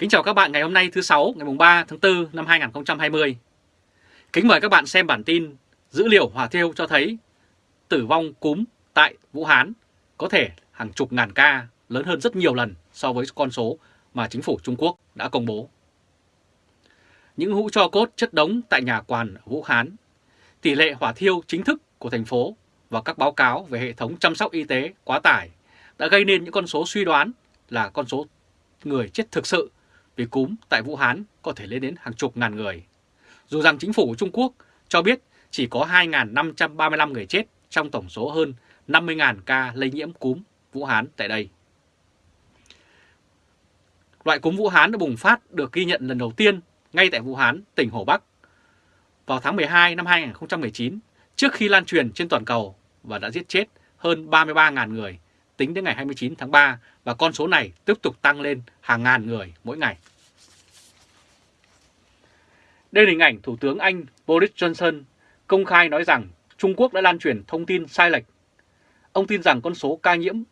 Kính chào các bạn ngày hôm nay thứ sáu ngày 3 tháng 4 năm 2020. Kính mời các bạn xem bản tin dữ liệu hỏa thiêu cho thấy tử vong cúm tại Vũ Hán có thể hàng chục ngàn ca lớn hơn rất nhiều lần so với con số mà chính phủ Trung Quốc đã công bố. Những hũ cho cốt chất đống tại nhà quan Vũ Hán, tỷ lệ hỏa thiêu chính thức của thành phố và các báo cáo về hệ thống chăm sóc y tế quá tải đã gây nên những con số suy đoán là con số người chết thực sự vì cúm tại Vũ Hán có thể lên đến hàng chục ngàn người. Dù rằng chính phủ của Trung Quốc cho biết chỉ có 2.535 người chết trong tổng số hơn 50.000 ca lây nhiễm cúm Vũ Hán tại đây. Loại cúm Vũ Hán đã bùng phát được ghi nhận lần đầu tiên ngay tại Vũ Hán, tỉnh Hồ Bắc vào tháng 12 năm 2019 trước khi lan truyền trên toàn cầu và đã giết chết hơn 33.000 người tính đến ngày 29 tháng 3 và con số này tiếp tục tăng lên hàng ngàn người mỗi ngày. Đây là hình ảnh Thủ tướng Anh Boris Johnson công khai nói rằng Trung Quốc đã lan truyền thông tin sai lệch. Ông tin rằng con số ca nhiễm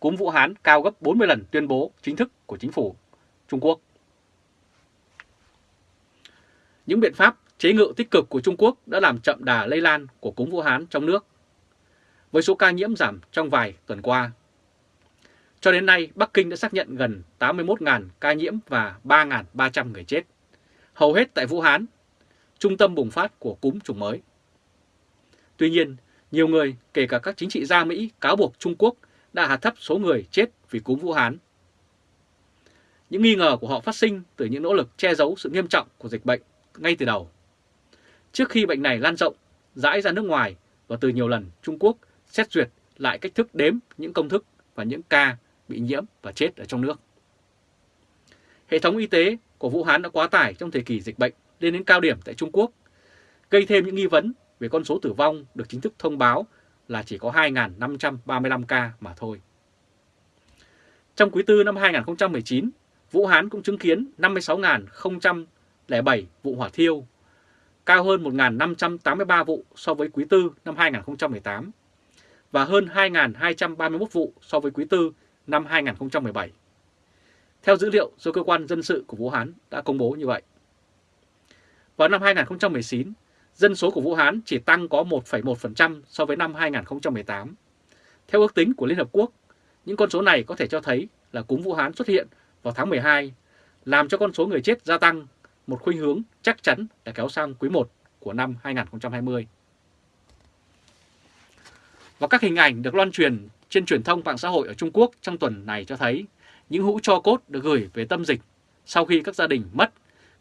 cúm Vũ Hán cao gấp 40 lần tuyên bố chính thức của chính phủ Trung Quốc. Những biện pháp chế ngự tích cực của Trung Quốc đã làm chậm đà lây lan của cúm Vũ Hán trong nước, với số ca nhiễm giảm trong vài tuần qua. Cho đến nay, Bắc Kinh đã xác nhận gần 81.000 ca nhiễm và 3.300 người chết, hầu hết tại Vũ Hán, trung tâm bùng phát của cúm chủng mới. Tuy nhiên, nhiều người, kể cả các chính trị gia Mỹ, cáo buộc Trung Quốc đã hạ thấp số người chết vì cúm Vũ Hán. Những nghi ngờ của họ phát sinh từ những nỗ lực che giấu sự nghiêm trọng của dịch bệnh ngay từ đầu. Trước khi bệnh này lan rộng, rãi ra nước ngoài và từ nhiều lần Trung Quốc xét duyệt lại cách thức đếm những công thức và những ca bị nhiễm và chết ở trong nước. Hệ thống y tế của Vũ Hán đã quá tải trong thời kỳ dịch bệnh lên đến cao điểm tại Trung Quốc, gây thêm những nghi vấn về con số tử vong được chính thức thông báo là chỉ có 2.535 ca mà thôi. Trong quý tư năm 2019, Vũ Hán cũng chứng kiến 56.007 vụ hỏa thiêu, cao hơn 1.583 vụ so với quý tư năm 2018 và hơn 2.231 vụ so với quý tư năm 2017. Theo dữ liệu do Cơ quan Dân sự của Vũ Hán đã công bố như vậy. Vào năm 2019, dân số của Vũ Hán chỉ tăng có 1,1% so với năm 2018. Theo ước tính của Liên Hợp Quốc, những con số này có thể cho thấy là cúm Vũ Hán xuất hiện vào tháng 12, làm cho con số người chết gia tăng, một khuynh hướng chắc chắn đã kéo sang quý 1 của năm 2020. Và các hình ảnh được loan truyền trên truyền thông mạng xã hội ở Trung Quốc trong tuần này cho thấy những hũ cho cốt được gửi về tâm dịch sau khi các gia đình mất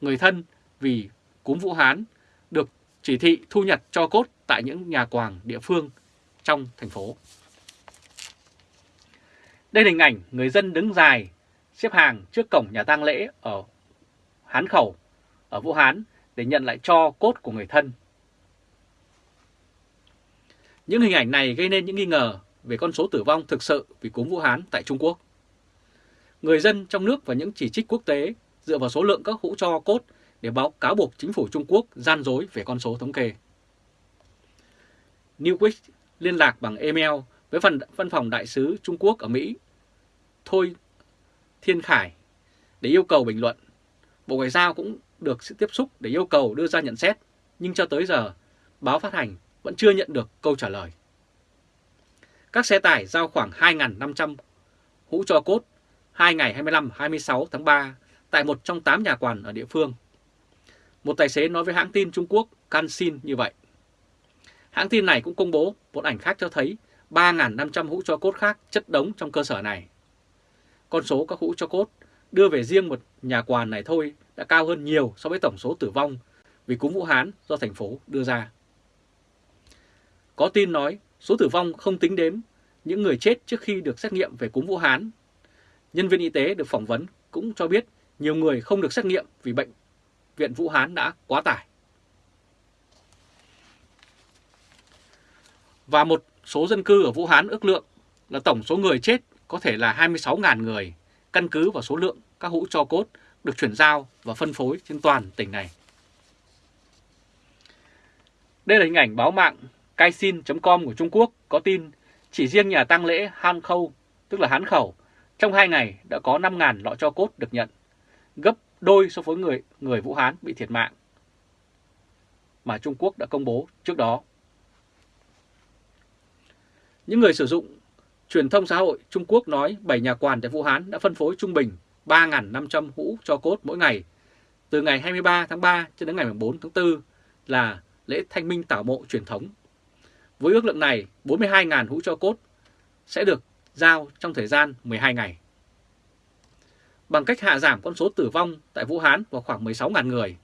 người thân vì cúm Vũ Hán được chỉ thị thu nhặt cho cốt tại những nhà quàng địa phương trong thành phố. Đây là hình ảnh người dân đứng dài xếp hàng trước cổng nhà tang lễ ở Hán Khẩu, ở Vũ Hán để nhận lại cho cốt của người thân. Những hình ảnh này gây nên những nghi ngờ về con số tử vong thực sự vì cúm Vũ Hán tại Trung Quốc. Người dân trong nước và những chỉ trích quốc tế dựa vào số lượng các hũ cho cốt để báo cáo buộc chính phủ Trung Quốc gian dối về con số thống kê. Newquist liên lạc bằng email với phần văn phòng đại sứ Trung Quốc ở Mỹ Thôi Thiên Khải để yêu cầu bình luận. Bộ Ngoại giao cũng được sự tiếp xúc để yêu cầu đưa ra nhận xét, nhưng cho tới giờ, báo phát hành vẫn chưa nhận được câu trả lời. Các xe tải giao khoảng 2.500 hũ cho cốt 2 ngày 25-26 tháng 3 tại một trong 8 nhà quản ở địa phương. Một tài xế nói với hãng tin Trung Quốc Canxin như vậy. Hãng tin này cũng công bố một ảnh khác cho thấy 3.500 hũ cho cốt khác chất đống trong cơ sở này. Con số các hũ cho cốt đưa về riêng một nhà quàn này thôi đã cao hơn nhiều so với tổng số tử vong vì cúm Vũ Hán do thành phố đưa ra. Có tin nói số tử vong không tính đến những người chết trước khi được xét nghiệm về cúm Vũ Hán. Nhân viên y tế được phỏng vấn cũng cho biết nhiều người không được xét nghiệm vì bệnh viện Vũ Hán đã quá tải. Và một số dân cư ở Vũ Hán ước lượng là tổng số người chết có thể là 26.000 người, căn cứ vào số lượng các hũ cho cốt được chuyển giao và phân phối trên toàn tỉnh này. Đây là hình ảnh báo mạng kaisin com của Trung Quốc có tin chỉ riêng nhà tang lễ Han Khâu, tức là Hán Khẩu, trong 2 ngày đã có 5.000 lọ cho cốt được nhận. gấp đôi so với người người Vũ Hán bị thiệt mạng mà Trung Quốc đã công bố trước đó. Những người sử dụng truyền thông xã hội Trung Quốc nói 7 nhà quản tại Vũ Hán đã phân phối trung bình 3.500 hũ cho cốt mỗi ngày từ ngày 23 tháng 3 cho đến ngày 4 tháng 4 là lễ thanh minh tảo mộ truyền thống. Với ước lượng này, 42.000 hũ cho cốt sẽ được giao trong thời gian 12 ngày. Bằng cách hạ giảm con số tử vong tại Vũ Hán vào khoảng 16.000 người,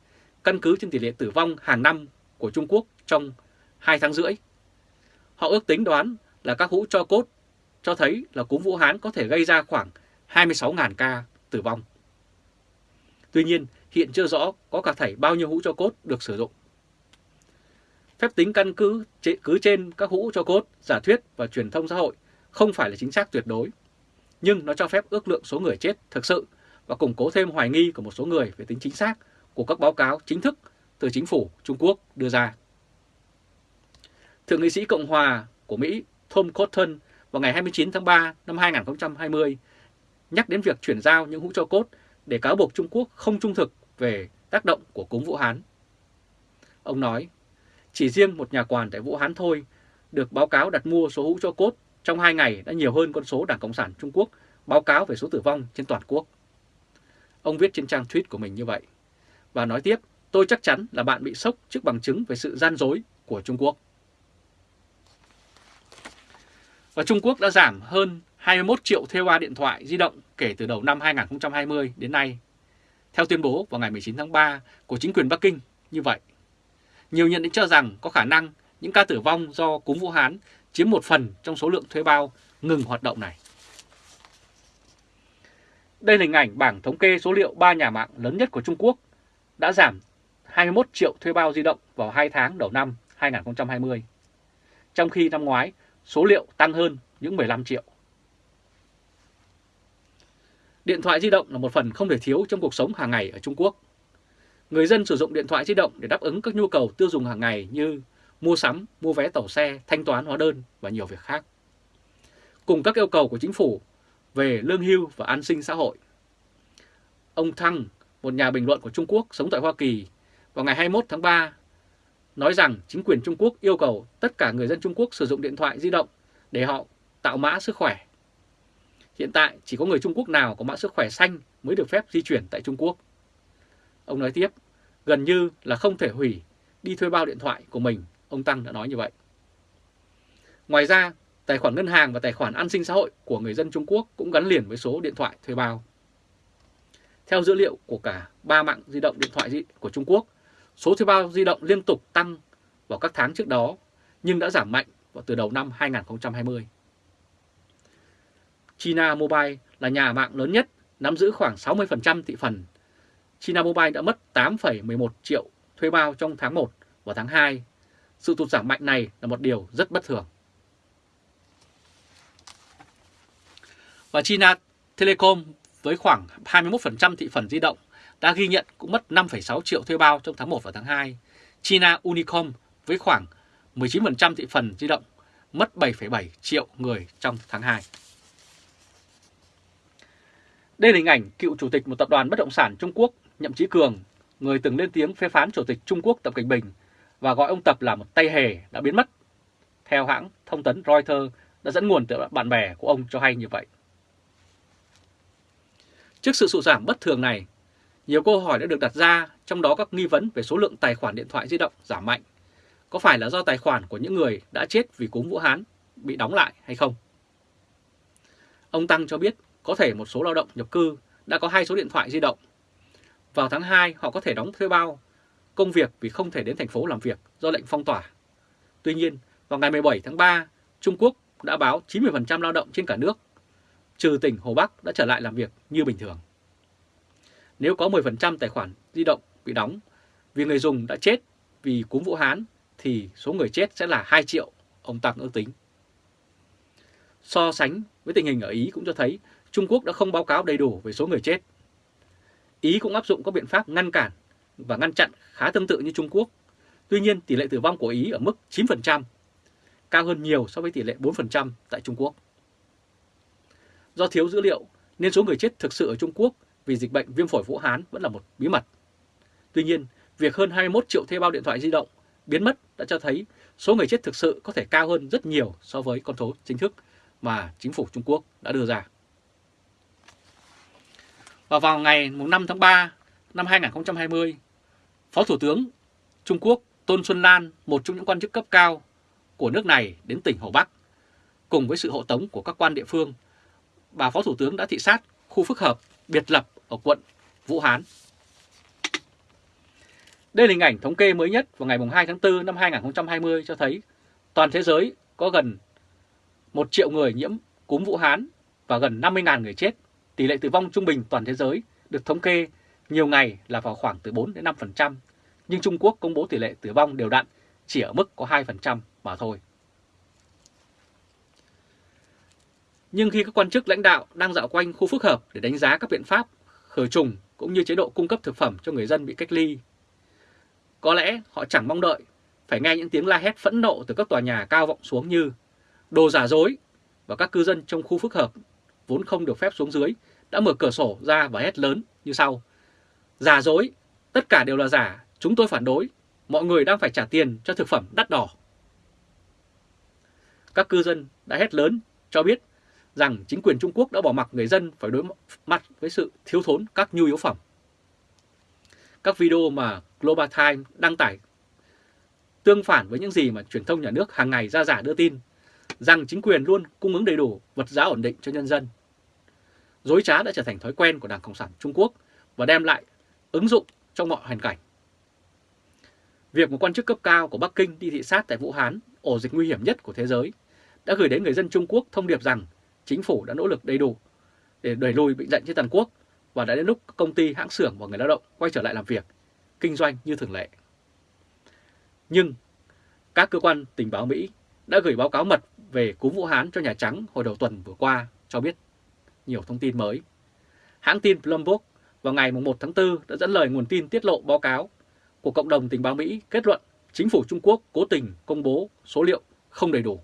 căn cứ trên tỷ lệ tử vong hàng năm của Trung Quốc trong 2 tháng rưỡi. Họ ước tính đoán là các hũ cho cốt cho thấy là cúm Vũ Hán có thể gây ra khoảng 26.000 ca tử vong. Tuy nhiên, hiện chưa rõ có cả thảy bao nhiêu hũ cho cốt được sử dụng. Phép tính căn cứ cứ trên các hũ cho cốt, giả thuyết và truyền thông xã hội không phải là chính xác tuyệt đối, nhưng nó cho phép ước lượng số người chết thực sự và củng cố thêm hoài nghi của một số người về tính chính xác của các báo cáo chính thức từ chính phủ Trung Quốc đưa ra. Thượng nghị sĩ Cộng hòa của Mỹ Tom Cotton vào ngày 29 tháng 3 năm 2020 nhắc đến việc chuyển giao những hũ cho cốt để cáo buộc Trung Quốc không trung thực về tác động của cúm Vũ Hán. Ông nói, chỉ riêng một nhà quản tại Vũ Hán thôi được báo cáo đặt mua số hũ cho cốt trong 2 ngày đã nhiều hơn con số Đảng Cộng sản Trung Quốc báo cáo về số tử vong trên toàn quốc. Ông viết trên trang tweet của mình như vậy. Và nói tiếp, tôi chắc chắn là bạn bị sốc trước bằng chứng về sự gian dối của Trung Quốc. Và Trung Quốc đã giảm hơn 21 triệu thuê hoa điện thoại di động kể từ đầu năm 2020 đến nay. Theo tuyên bố vào ngày 19 tháng 3 của chính quyền Bắc Kinh như vậy. Nhiều nhận định cho rằng có khả năng những ca tử vong do cúm Vũ Hán chiếm một phần trong số lượng thuê bao ngừng hoạt động này. Đây là hình ảnh bảng thống kê số liệu 3 nhà mạng lớn nhất của Trung Quốc đã giảm 21 triệu thuê bao di động vào 2 tháng đầu năm 2020. Trong khi năm ngoái, số liệu tăng hơn những 15 triệu. Điện thoại di động là một phần không thể thiếu trong cuộc sống hàng ngày ở Trung Quốc. Người dân sử dụng điện thoại di động để đáp ứng các nhu cầu tiêu dùng hàng ngày như mua sắm, mua vé tàu xe, thanh toán hóa đơn và nhiều việc khác. Cùng các yêu cầu của chính phủ về lương hưu và an sinh xã hội. Ông Thăng, một nhà bình luận của Trung Quốc sống tại Hoa Kỳ, vào ngày 21 tháng 3 nói rằng chính quyền Trung Quốc yêu cầu tất cả người dân Trung Quốc sử dụng điện thoại di động để họ tạo mã sức khỏe. Hiện tại chỉ có người Trung Quốc nào có mã sức khỏe xanh mới được phép di chuyển tại Trung Quốc. Ông nói tiếp, gần như là không thể hủy đi thuê bao điện thoại của mình, ông Tăng đã nói như vậy. Ngoài ra, tài khoản ngân hàng và tài khoản an sinh xã hội của người dân Trung Quốc cũng gắn liền với số điện thoại thuê bao. Theo dữ liệu của cả ba mạng di động điện thoại của Trung Quốc, số thuê bao di động liên tục tăng vào các tháng trước đó nhưng đã giảm mạnh vào từ đầu năm 2020. China Mobile là nhà mạng lớn nhất, nắm giữ khoảng 60% thị phần. China Mobile đã mất 8,11 triệu thuê bao trong tháng 1 và tháng 2. Sự tụt giảm mạnh này là một điều rất bất thường. Và China Telecom với khoảng 21% thị phần di động đã ghi nhận cũng mất 5,6 triệu thuê bao trong tháng 1 và tháng 2. China Unicom với khoảng 19% thị phần di động mất 7,7 triệu người trong tháng 2. Đây là hình ảnh cựu chủ tịch một tập đoàn bất động sản Trung Quốc Nhậm Chí Cường, người từng lên tiếng phê phán chủ tịch Trung Quốc Tập Cảnh Bình và gọi ông Tập là một tay hề đã biến mất. Theo hãng thông tấn Reuters đã dẫn nguồn từ bạn bè của ông cho hay như vậy. Trước sự sụt giảm bất thường này, nhiều câu hỏi đã được đặt ra, trong đó các nghi vấn về số lượng tài khoản điện thoại di động giảm mạnh. Có phải là do tài khoản của những người đã chết vì cúm Vũ Hán bị đóng lại hay không? Ông Tăng cho biết có thể một số lao động nhập cư đã có hai số điện thoại di động. Vào tháng 2 họ có thể đóng thuê bao công việc vì không thể đến thành phố làm việc do lệnh phong tỏa. Tuy nhiên, vào ngày 17 tháng 3, Trung Quốc đã báo 90% lao động trên cả nước trừ tỉnh Hồ Bắc đã trở lại làm việc như bình thường. Nếu có 10% tài khoản di động bị đóng vì người dùng đã chết vì cúm Vũ Hán thì số người chết sẽ là 2 triệu, ông Tăng ước tính. So sánh với tình hình ở Ý cũng cho thấy Trung Quốc đã không báo cáo đầy đủ về số người chết. Ý cũng áp dụng các biện pháp ngăn cản và ngăn chặn khá tương tự như Trung Quốc. Tuy nhiên tỷ lệ tử vong của Ý ở mức 9%, cao hơn nhiều so với tỷ lệ 4% tại Trung Quốc. Do thiếu dữ liệu nên số người chết thực sự ở Trung Quốc vì dịch bệnh viêm phổi Vũ Hán vẫn là một bí mật. Tuy nhiên, việc hơn 21 triệu thuê bao điện thoại di động biến mất đã cho thấy số người chết thực sự có thể cao hơn rất nhiều so với con số chính thức mà chính phủ Trung Quốc đã đưa ra. Và vào ngày 5 tháng 3 năm 2020, Phó Thủ tướng Trung Quốc Tôn Xuân Lan, một trong những quan chức cấp cao của nước này đến tỉnh Hồ Bắc, cùng với sự hộ tống của các quan địa phương, bà Phó Thủ tướng đã thị sát khu phức hợp biệt lập ở quận Vũ Hán. Đây là hình ảnh thống kê mới nhất vào ngày 2 tháng 4 năm 2020 cho thấy toàn thế giới có gần 1 triệu người nhiễm cúm Vũ Hán và gần 50.000 người chết. Tỷ lệ tử vong trung bình toàn thế giới được thống kê nhiều ngày là vào khoảng từ 4 đến 5%, nhưng Trung Quốc công bố tỷ lệ tử vong đều đặn chỉ ở mức có 2% mà thôi. Nhưng khi các quan chức lãnh đạo đang dạo quanh khu phức hợp để đánh giá các biện pháp khử trùng cũng như chế độ cung cấp thực phẩm cho người dân bị cách ly, có lẽ họ chẳng mong đợi phải nghe những tiếng la hét phẫn nộ từ các tòa nhà cao vọng xuống như đồ giả dối và các cư dân trong khu phức hợp vốn không được phép xuống dưới đã mở cửa sổ ra và hét lớn như sau. Giả dối, tất cả đều là giả, chúng tôi phản đối, mọi người đang phải trả tiền cho thực phẩm đắt đỏ. Các cư dân đã hét lớn cho biết rằng chính quyền Trung Quốc đã bỏ mặc người dân phải đối mặt với sự thiếu thốn các nhu yếu phẩm. Các video mà Global Times đăng tải tương phản với những gì mà truyền thông nhà nước hàng ngày ra giả đưa tin rằng chính quyền luôn cung ứng đầy đủ vật giá ổn định cho nhân dân. Dối trá đã trở thành thói quen của Đảng Cộng sản Trung Quốc và đem lại ứng dụng trong mọi hoàn cảnh. Việc một quan chức cấp cao của Bắc Kinh đi thị sát tại Vũ Hán, ổ dịch nguy hiểm nhất của thế giới, đã gửi đến người dân Trung Quốc thông điệp rằng chính phủ đã nỗ lực đầy đủ để đẩy lùi bệnh dạy trên toàn quốc và đã đến lúc công ty, hãng xưởng và người lao động quay trở lại làm việc, kinh doanh như thường lệ. Nhưng các cơ quan tình báo Mỹ đã gửi báo cáo mật về cúm Vũ Hán cho Nhà Trắng hồi đầu tuần vừa qua cho biết nhiều thông tin mới. Hãng tin Bloomberg vào ngày 1 tháng 4 đã dẫn lời nguồn tin tiết lộ báo cáo của cộng đồng tình báo Mỹ kết luận chính phủ Trung Quốc cố tình công bố số liệu không đầy đủ.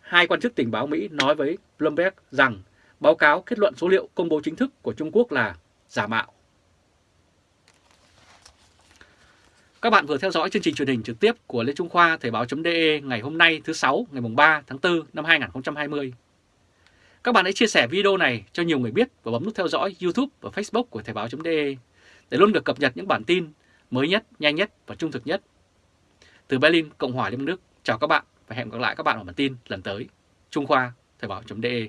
Hai quan chức tình báo Mỹ nói với Bloomberg rằng báo cáo kết luận số liệu công bố chính thức của Trung Quốc là giả mạo. Các bạn vừa theo dõi chương trình truyền hình trực tiếp của Lê Trung Khoa, Thời báo.de ngày hôm nay thứ 6 ngày 3 tháng 4 năm 2020. Các bạn hãy chia sẻ video này cho nhiều người biết và bấm nút theo dõi YouTube và Facebook của Thời báo.de để luôn được cập nhật những bản tin mới nhất, nhanh nhất và trung thực nhất. Từ Berlin, Cộng hòa Liên bang Đức, chào các bạn và hẹn gặp lại các bạn ở bản tin lần tới. Trung Khoa, Thời báo.de